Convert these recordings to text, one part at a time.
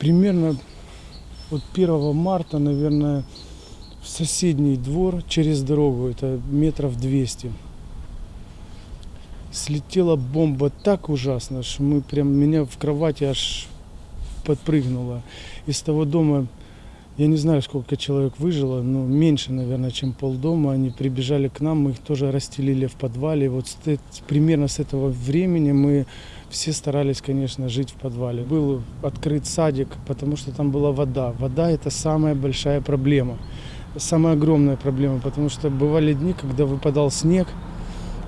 примерно вот 1 марта, наверное, в соседний двор через дорогу, это метров 200. Слетела бомба так ужасно, что мы прям, меня в кровати аж подпрыгнуло. Из того дома, я не знаю, сколько человек выжило, но меньше, наверное, чем полдома. Они прибежали к нам, мы их тоже расстелили в подвале. Вот с примерно с этого времени мы все старались, конечно, жить в подвале. Был открыт садик, потому что там была вода. Вода – это самая большая проблема. Самая огромная проблема, потому что бывали дни, когда выпадал снег,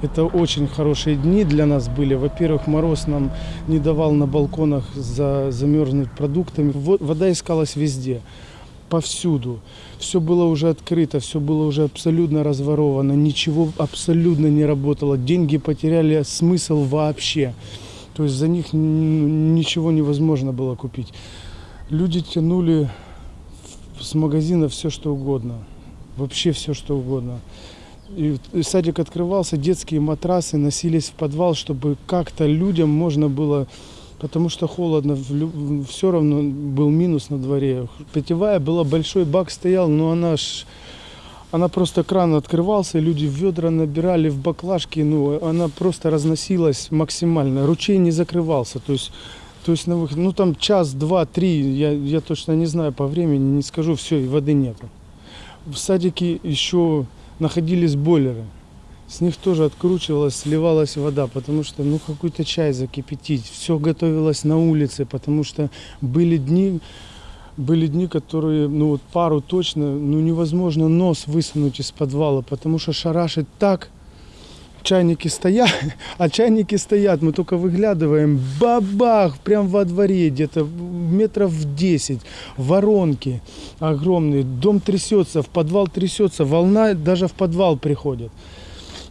это очень хорошие дни для нас были. Во-первых, мороз нам не давал на балконах за, замерзнуть продуктами. Во- Вода искалась везде, повсюду. Все было уже открыто, все было уже абсолютно разворовано, ничего абсолютно не работало. Деньги потеряли смысл вообще. То есть за них ничего невозможно было купить. Люди тянули с магазина все что угодно. Вообще все что угодно. И садик открывался, детские матрасы носились в подвал, чтобы как-то людям можно было, потому что холодно, все равно был минус на дворе. Питьевая была, большой бак стоял, но она ж, она просто кран открывался, люди в ведра набирали в баклажки, ну, она просто разносилась максимально. Ручей не закрывался, то есть то есть на выход, ну там час, два, три, я, я точно не знаю по времени, не скажу, все, и воды нету. В садике еще находились бойлеры. С них тоже откручивалась, сливалась вода, потому что ну какой-то чай закипятить. Все готовилось на улице, потому что были дни, были дни, которые, ну вот пару точно, ну невозможно нос высунуть из подвала, потому что шарашит так, чайники стоят, а чайники стоят, мы только выглядываем, бабах, прям во дворе, где-то метров в 10, воронки огромные, дом трясется, в подвал трясется, волна даже в подвал приходит.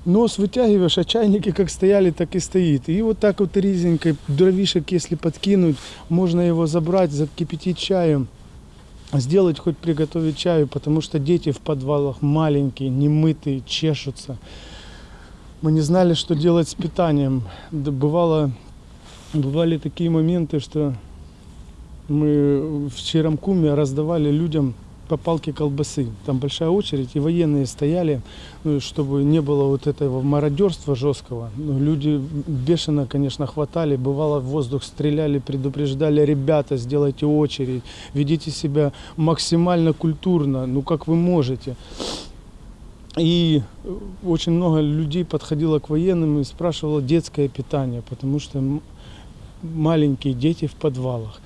Нос вытягиваешь, а чайники как стояли, так и стоит. И вот так вот резенькой дровишек, если подкинуть, можно его забрать, закипятить чаем сделать хоть приготовить чаю, потому что дети в подвалах маленькие, немытые, чешутся. Мы не знали, что делать с питанием. Бывало, бывали такие моменты, что мы в Черамкуме раздавали людям по палке колбасы. Там большая очередь, и военные стояли, ну, чтобы не было вот этого мародерства жесткого. Ну, люди бешено, конечно, хватали, бывало в воздух стреляли, предупреждали, ребята, сделайте очередь, ведите себя максимально культурно, ну как вы можете. И очень много людей подходило к военным и спрашивало детское питание, потому что маленькие дети в подвалах.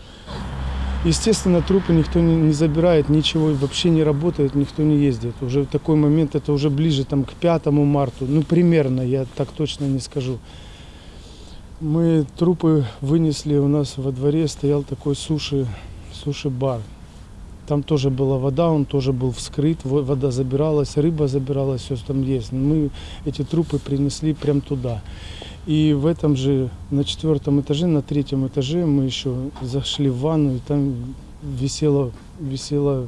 Естественно, трупы никто не, не забирает, ничего вообще не работает, никто не ездит. Уже в такой момент, это уже ближе там, к 5 марту, ну примерно, я так точно не скажу. Мы трупы вынесли, у нас во дворе стоял такой суши, суши-бар. Там тоже была вода, он тоже был вскрыт, во- вода забиралась, рыба забиралась, все там есть. Мы эти трупы принесли прям туда. И в этом же, на четвертом этаже, на третьем этаже мы еще зашли в ванну, и там висело, висело,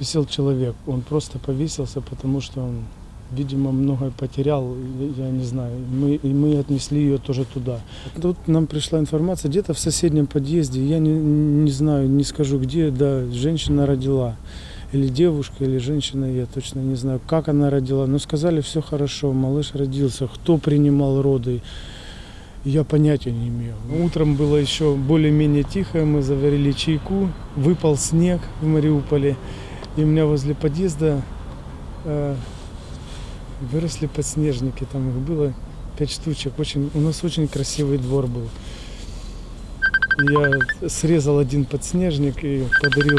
висел человек. Он просто повесился, потому что он, видимо, многое потерял, я, не знаю. Мы, и мы отнесли ее тоже туда. Тут нам пришла информация, где-то в соседнем подъезде, я не, не знаю, не скажу где, да, женщина родила. Или девушка, или женщина, я точно не знаю, как она родила. Но сказали, все хорошо, малыш родился. Кто принимал роды, я понятия не имею. Утром было еще более-менее тихо, мы заварили чайку, выпал снег в Мариуполе. И у меня возле подъезда э, выросли подснежники, там их было пять штучек. Очень, у нас очень красивый двор был. Я срезал один подснежник и подарил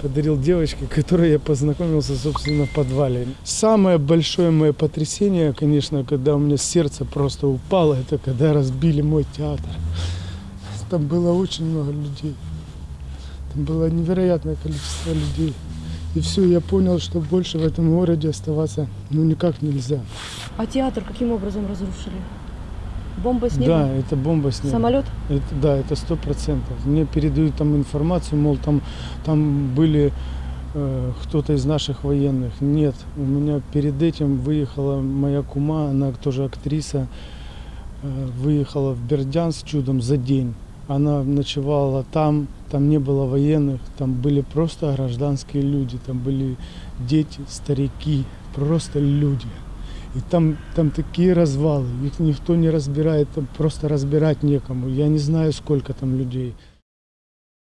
подарил девочке, которой я познакомился, собственно, в подвале. Самое большое мое потрясение, конечно, когда у меня сердце просто упало, это когда разбили мой театр. Там было очень много людей. Там было невероятное количество людей. И все, я понял, что больше в этом городе оставаться ну никак нельзя. А театр каким образом разрушили? Бомба снега? Да, это бомба снега. Самолет? Это, да, это сто процентов. Мне передают там информацию, мол, там, там были э, кто-то из наших военных. Нет, у меня перед этим выехала моя кума, она тоже актриса, э, выехала в Бердянск чудом за день. Она ночевала там, там не было военных, там были просто гражданские люди, там были дети, старики, просто люди. И там, там такие развалы, их никто не разбирает, там просто разбирать некому. Я не знаю, сколько там людей.